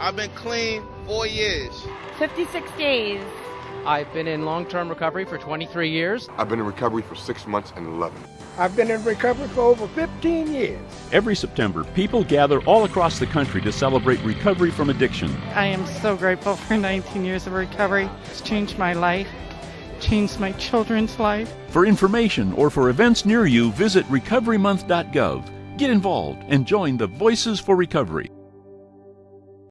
I've been clean four years. 56 days. I've been in long term recovery for 23 years. I've been in recovery for six months and 11. I've been in recovery for over 15 years. Every September, people gather all across the country to celebrate recovery from addiction. I am so grateful for 19 years of recovery. It's changed my life, changed my children's life. For information or for events near you, visit recoverymonth.gov. Get involved and join the Voices for Recovery.